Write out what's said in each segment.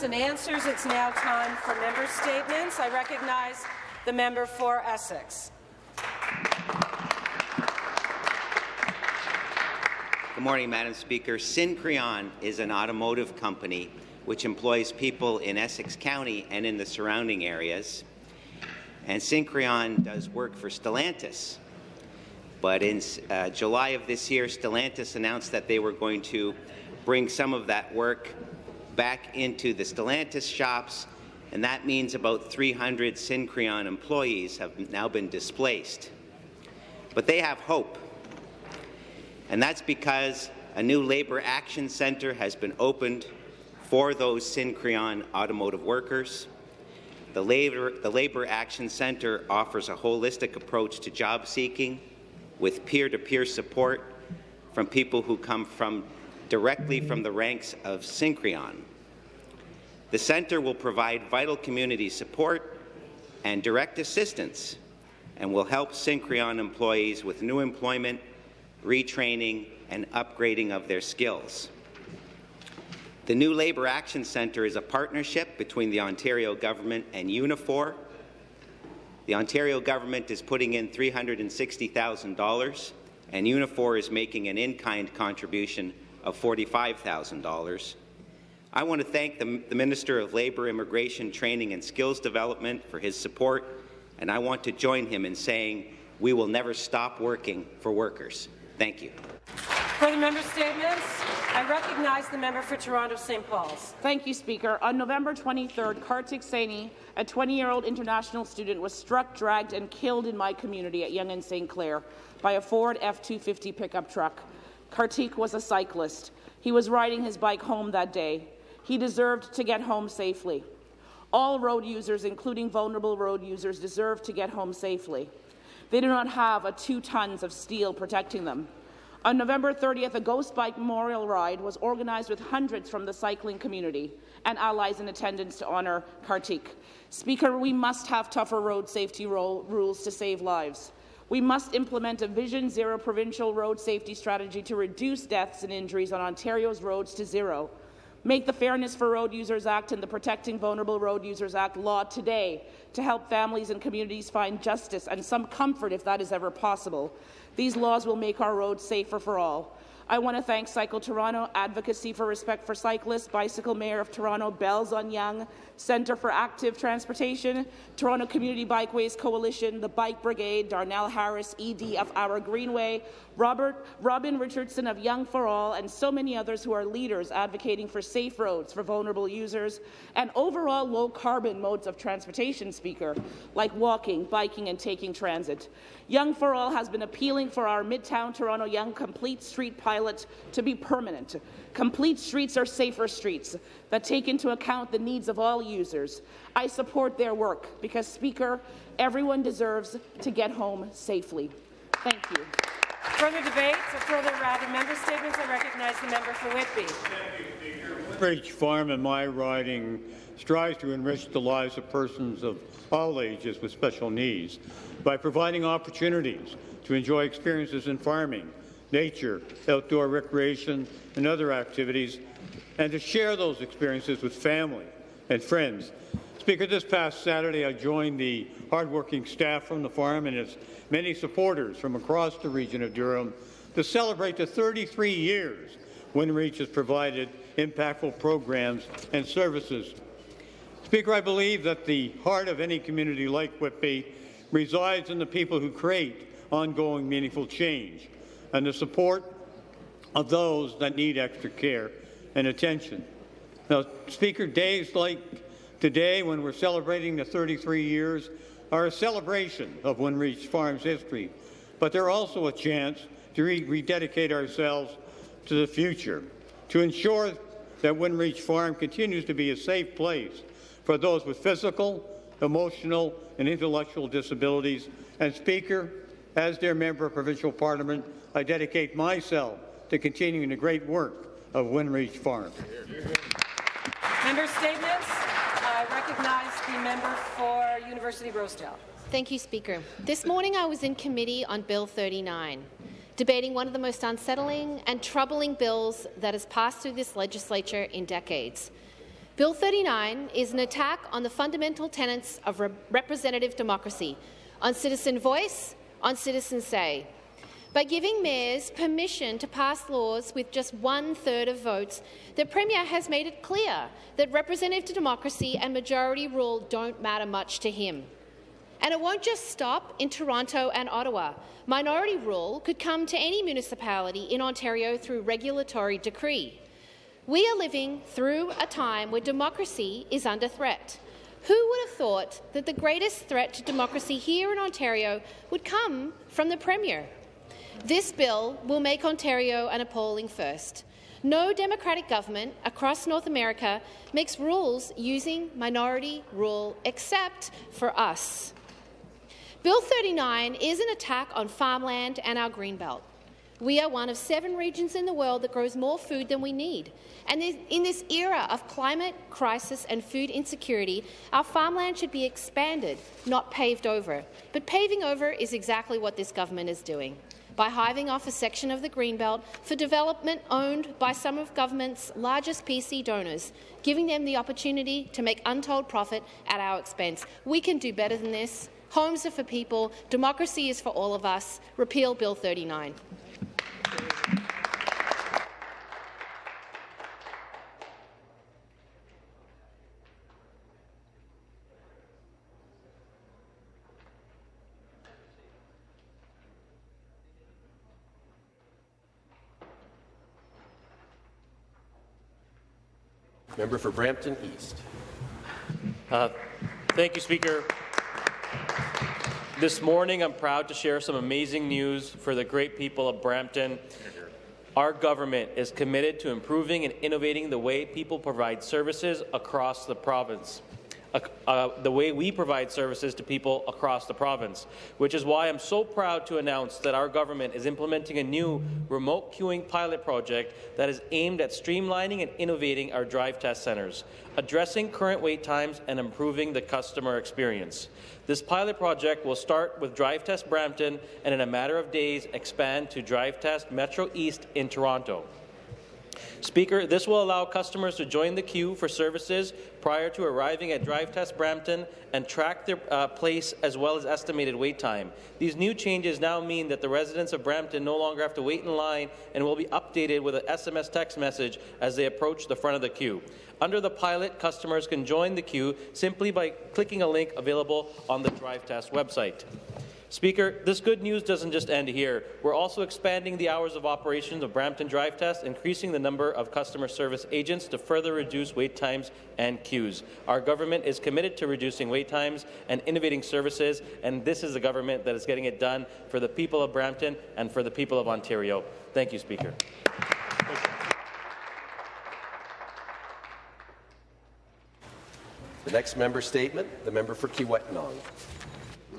questions and answers. It's now time for member statements. I recognize the member for Essex. Good morning, Madam Speaker. Syncreon is an automotive company which employs people in Essex County and in the surrounding areas. And Syncreon does work for Stellantis. But in uh, July of this year, Stellantis announced that they were going to bring some of that work back into the Stellantis shops, and that means about 300 Syncreon employees have now been displaced. But they have hope and that's because a new Labour Action Centre has been opened for those Syncreon automotive workers. The Labour, the Labour Action Centre offers a holistic approach to job seeking with peer-to-peer -peer support from people who come from directly from the ranks of Syncreon. The centre will provide vital community support and direct assistance and will help Syncreon employees with new employment retraining, and upgrading of their skills. The new Labour Action Centre is a partnership between the Ontario government and Unifor. The Ontario government is putting in $360,000 and Unifor is making an in-kind contribution of $45,000. I want to thank the, the Minister of Labour, Immigration, Training and Skills Development for his support, and I want to join him in saying we will never stop working for workers. Thank you. For the member statements, I recognize the member for Toronto St. Paul's. Thank you, Speaker. On November 23rd, Kartik Saini, a 20-year-old international student, was struck, dragged and killed in my community at Yonge and St. Clair by a Ford F-250 pickup truck. Kartik was a cyclist. He was riding his bike home that day. He deserved to get home safely. All road users, including vulnerable road users, deserve to get home safely. They do not have a two tons of steel protecting them. On November 30th, a Ghost Bike Memorial Ride was organized with hundreds from the cycling community and allies in attendance to honour Kartik. Speaker, we must have tougher road safety rules to save lives. We must implement a Vision Zero provincial road safety strategy to reduce deaths and injuries on Ontario's roads to zero. Make the Fairness for Road Users Act and the Protecting Vulnerable Road Users Act law today to help families and communities find justice and some comfort if that is ever possible. These laws will make our roads safer for all. I want to thank Cycle Toronto, Advocacy for Respect for Cyclists, Bicycle Mayor of Toronto, Bells on Yonge, Centre for Active Transportation, Toronto Community Bikeways Coalition, the Bike Brigade, Darnell Harris, ED of Our Greenway, Robert, Robin Richardson of Yonge for All, and so many others who are leaders advocating for safe roads for vulnerable users and overall low-carbon modes of transportation, Speaker, like walking, biking, and taking transit. Yonge for All has been appealing for our Midtown Toronto Yonge Complete Street pilot to be permanent. Complete streets are safer streets that take into account the needs of all users. I support their work because, Speaker, everyone deserves to get home safely. Thank you. Further debate, or further rather member statements, I recognize the member for Whitby. WindReach Farm in my riding strives to enrich the lives of persons of all ages with special needs by providing opportunities to enjoy experiences in farming, nature, outdoor recreation, and other activities, and to share those experiences with family and friends. Speaker, this past Saturday I joined the hardworking staff from the farm and its many supporters from across the region of Durham to celebrate the 33 years WindReach has provided impactful programs and services. Speaker, I believe that the heart of any community like Whitby resides in the people who create ongoing meaningful change and the support of those that need extra care and attention. Now, Speaker, days like today, when we're celebrating the 33 years, are a celebration of WindReach Farms history, but they're also a chance to re rededicate ourselves to the future, to ensure that WindReach Farm continues to be a safe place for those with physical, emotional, and intellectual disabilities. And Speaker, as their member of provincial parliament, I dedicate myself to continuing the great work of WindReach Farm. Member statements. I recognize the member for University Rosedale. Thank you, Speaker. This morning I was in committee on Bill 39, debating one of the most unsettling and troubling bills that has passed through this legislature in decades. Bill 39 is an attack on the fundamental tenets of re representative democracy, on citizen voice, on citizen say. By giving mayors permission to pass laws with just one-third of votes, the Premier has made it clear that representative democracy and majority rule don't matter much to him. And it won't just stop in Toronto and Ottawa. Minority rule could come to any municipality in Ontario through regulatory decree. We are living through a time where democracy is under threat. Who would have thought that the greatest threat to democracy here in Ontario would come from the Premier? This bill will make Ontario an appalling first. No democratic government across North America makes rules using minority rule except for us. Bill 39 is an attack on farmland and our greenbelt. We are one of seven regions in the world that grows more food than we need. And in this era of climate crisis and food insecurity, our farmland should be expanded, not paved over. But paving over is exactly what this government is doing by hiving off a section of the Greenbelt for development owned by some of government's largest PC donors, giving them the opportunity to make untold profit at our expense. We can do better than this. Homes are for people. Democracy is for all of us. Repeal Bill 39. Member for Brampton East. Uh, thank you, Speaker. This morning, I'm proud to share some amazing news for the great people of Brampton. Our government is committed to improving and innovating the way people provide services across the province uh, the way we provide services to people across the province, which is why I'm so proud to announce that our government is implementing a new remote queuing pilot project that is aimed at streamlining and innovating our drive test centres, addressing current wait times and improving the customer experience. This pilot project will start with Drive Test Brampton and in a matter of days expand to Drive Test Metro East in Toronto. Speaker, this will allow customers to join the queue for services prior to arriving at Drive Test Brampton and track their uh, place as well as estimated wait time. These new changes now mean that the residents of Brampton no longer have to wait in line and will be updated with an SMS text message as they approach the front of the queue. Under the pilot, customers can join the queue simply by clicking a link available on the Drive Test website. Speaker, this good news doesn't just end here. We're also expanding the hours of operations of Brampton Drive Test, increasing the number of customer service agents to further reduce wait times and queues. Our government is committed to reducing wait times and innovating services, and this is a government that is getting it done for the people of Brampton and for the people of Ontario. Thank you, Speaker. The next member statement, the member for Kiiwetinoong.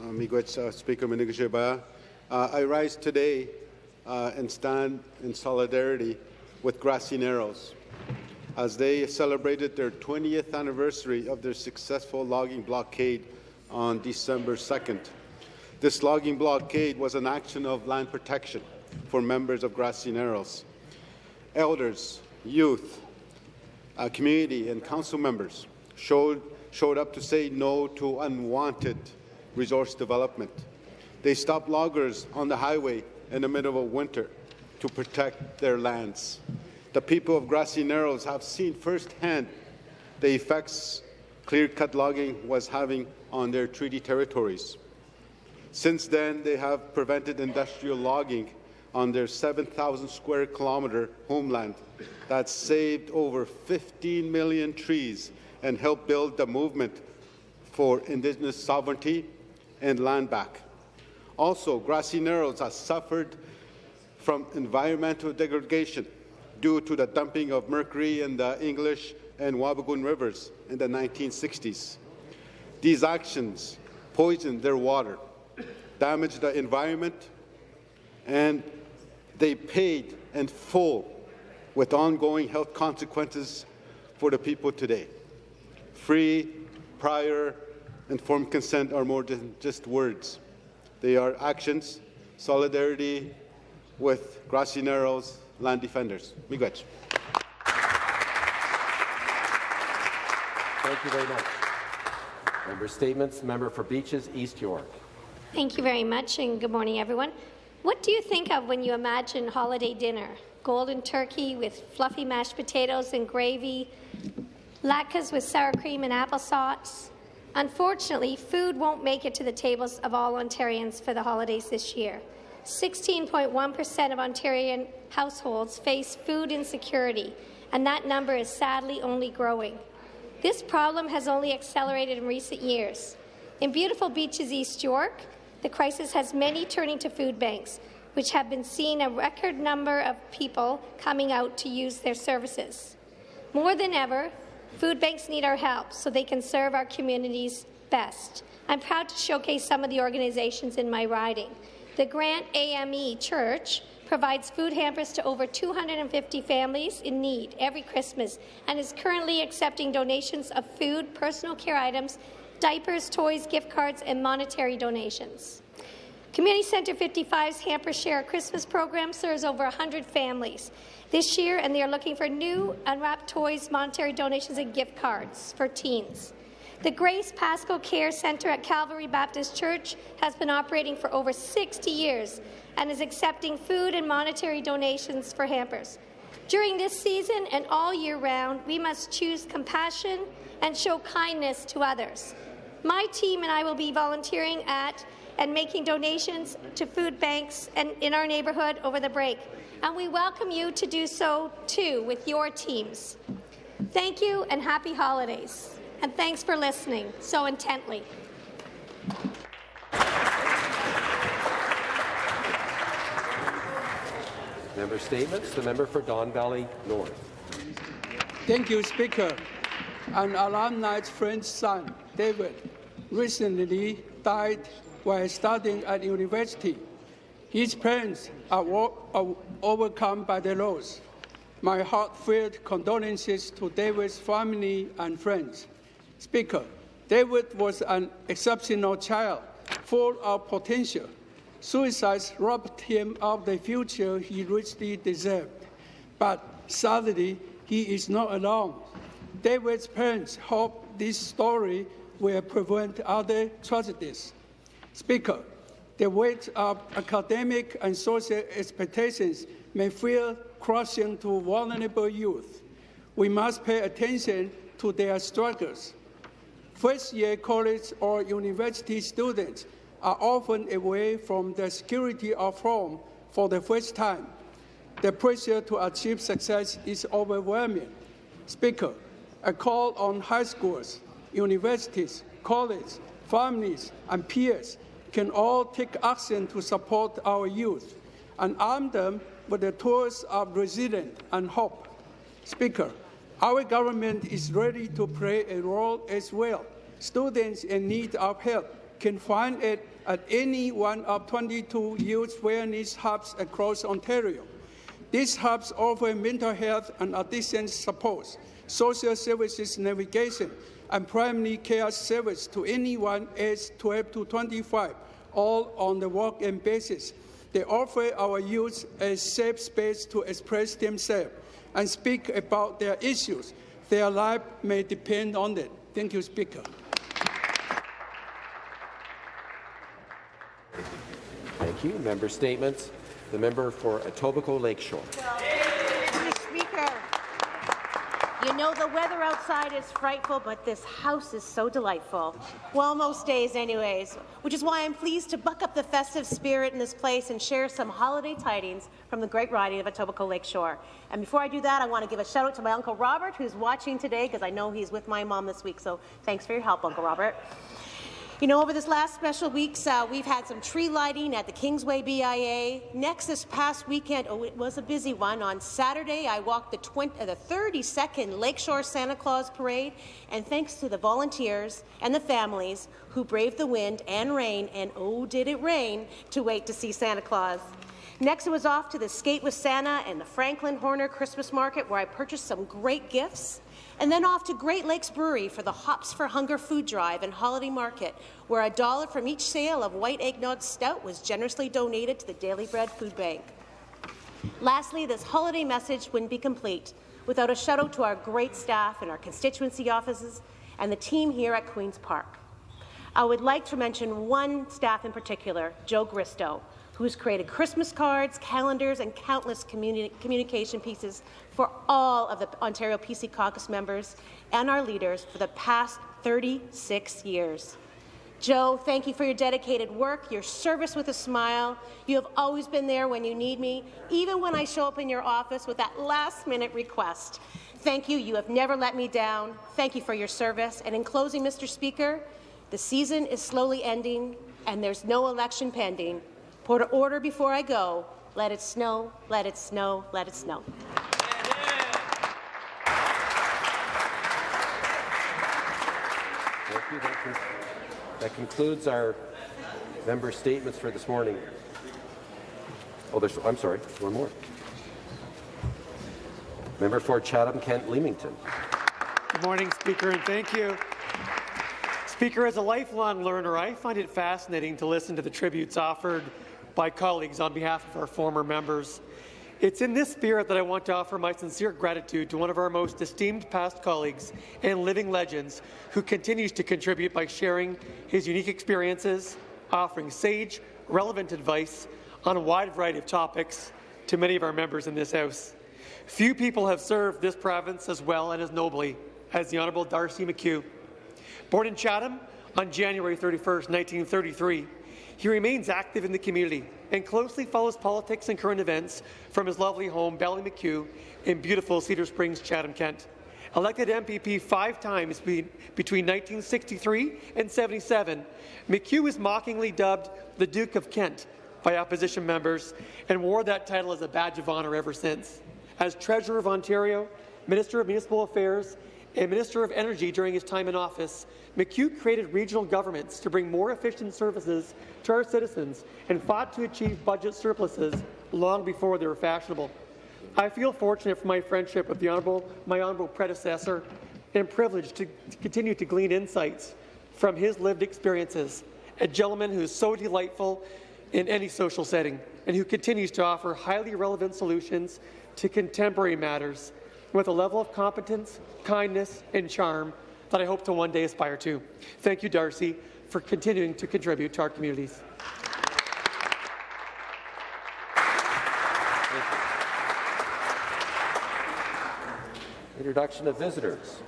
Miigwech, uh, Speaker Manigasheba. Uh, I rise today uh, and stand in solidarity with Grassy Narrows as they celebrated their 20th anniversary of their successful logging blockade on December 2nd. This logging blockade was an action of land protection for members of Grassy Narrows. Elders, youth, uh, community and council members showed, showed up to say no to unwanted resource development. They stop loggers on the highway in the middle of winter to protect their lands. The people of Grassy Narrows have seen firsthand the effects clear-cut logging was having on their treaty territories. Since then, they have prevented industrial logging on their 7,000 square kilometre homeland that saved over 15 million trees and helped build the movement for Indigenous sovereignty and land back. Also, Grassy Narrows has suffered from environmental degradation due to the dumping of mercury in the English and Wabigoon rivers in the 1960s. These actions poisoned their water, damaged the environment, and they paid in full with ongoing health consequences for the people today. Free, prior, informed consent are more than just words. They are actions, solidarity with Grassy Narrows land defenders. Miigwech. Thank you very much. Member Statements. Member for Beaches, East York. Thank you very much, and good morning, everyone. What do you think of when you imagine holiday dinner? Golden turkey with fluffy mashed potatoes and gravy, latkes with sour cream and applesauce. Unfortunately, food won't make it to the tables of all Ontarians for the holidays this year. 16.1% of Ontarian households face food insecurity, and that number is sadly only growing. This problem has only accelerated in recent years. In beautiful beaches East York, the crisis has many turning to food banks, which have been seeing a record number of people coming out to use their services. More than ever, food banks need our help so they can serve our communities best. I'm proud to showcase some of the organizations in my riding. The Grant AME Church provides food hampers to over 250 families in need every Christmas and is currently accepting donations of food, personal care items, diapers, toys, gift cards, and monetary donations. Community Centre 55's Hamper Share Christmas program serves over 100 families this year, and they are looking for new unwrapped toys, monetary donations, and gift cards for teens. The Grace Pascal Care Centre at Calvary Baptist Church has been operating for over 60 years and is accepting food and monetary donations for hampers. During this season and all year round, we must choose compassion and show kindness to others. My team and I will be volunteering at and making donations to food banks and in our neighbourhood over the break. And we welcome you to do so too with your teams. Thank you and happy holidays. And thanks for listening so intently. Member Statements. The member for Don Valley North. Thank you, Speaker. An alumni's friend's son, David, recently died while studying at university. His parents are, are overcome by the loss. My heartfelt condolences to David's family and friends. Speaker, David was an exceptional child, full of potential. Suicide robbed him of the future he richly deserved. But sadly, he is not alone. David's parents hope this story will prevent other tragedies. Speaker, the weight of academic and social expectations may feel crushing to vulnerable youth. We must pay attention to their struggles. First-year college or university students are often away from the security of home for the first time. The pressure to achieve success is overwhelming. Speaker, a call on high schools, universities, colleges, families, and peers can all take action to support our youth and arm them with the tools of resilience and hope. Speaker, our government is ready to play a role as well. Students in need of help can find it at any one of 22 youth wellness hubs across Ontario. These hubs offer mental health and addiction support, social services navigation, and primary care service to anyone aged 12 to 25, all on the walk-in basis. They offer our youth a safe space to express themselves and speak about their issues. Their life may depend on it. Thank you, Speaker. Thank you. Member Statements. The member for Etobicoke Lakeshore. Mr. Speaker, you know the weather outside is frightful, but this house is so delightful. Well, most days anyways, which is why I'm pleased to buck up the festive spirit in this place and share some holiday tidings from the great riding of Etobicoke Lakeshore. And before I do that, I want to give a shout out to my Uncle Robert, who's watching today, because I know he's with my mom this week, so thanks for your help, Uncle Robert. You know, over this last special weeks, uh, we've had some tree lighting at the Kingsway BIA. Next, this past weekend, oh, it was a busy one. On Saturday, I walked the, 20, uh, the 32nd Lakeshore Santa Claus Parade, and thanks to the volunteers and the families who braved the wind and rain, and oh, did it rain, to wait to see Santa Claus. Next, it was off to the Skate with Santa and the Franklin Horner Christmas Market, where I purchased some great gifts and then off to Great Lakes Brewery for the Hops for Hunger food drive and holiday market, where a dollar from each sale of white eggnog stout was generously donated to the Daily Bread Food Bank. Lastly, this holiday message wouldn't be complete without a shout out to our great staff in our constituency offices and the team here at Queen's Park. I would like to mention one staff in particular, Joe Gristo, who's created Christmas cards, calendars, and countless communi communication pieces for all of the Ontario PC caucus members and our leaders for the past 36 years. Joe, thank you for your dedicated work, your service with a smile. You have always been there when you need me, even when I show up in your office with that last-minute request. Thank you. You have never let me down. Thank you for your service. And in closing, Mr. Speaker, the season is slowly ending, and there's no election pending. Put order before I go. Let it snow, let it snow, let it snow. Thank you. That, con- that concludes our member statements for this morning. Oh, there's, I'm sorry, one more. Member for Chatham-Kent Leamington. Good morning, Speaker, and thank you. Speaker, as a lifelong learner, I find it fascinating to listen to the tributes offered by colleagues on behalf of our former members. It's in this spirit that I want to offer my sincere gratitude to one of our most esteemed past colleagues and living legends who continues to contribute by sharing his unique experiences, offering sage, relevant advice on a wide variety of topics to many of our members in this House. Few people have served this province as well and as nobly as the Honourable Darcy McKeough. Born in Chatham on January 31, 1933, he remains active in the community and closely follows politics and current events from his lovely home, Ballymacue, in beautiful Cedar Springs, Chatham, Kent. Elected MPP five times between 1963 and 77, McKeough was mockingly dubbed the Duke of Kent by opposition members and wore that title as a badge of honour ever since. As Treasurer of Ontario, Minister of Municipal Affairs, and Minister of Energy during his time in office, McKeough created regional governments to bring more efficient services to our citizens and fought to achieve budget surpluses long before they were fashionable. I feel fortunate for my friendship with the honourable, my honourable predecessor and privileged to, to continue to glean insights from his lived experiences, a gentleman who is so delightful in any social setting and who continues to offer highly relevant solutions to contemporary matters with a level of competence, kindness, and charm that I hope to one day aspire to. Thank you, Darcy, for continuing to contribute to our communities. Introduction of visitors.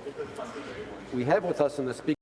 We have with us in the speaker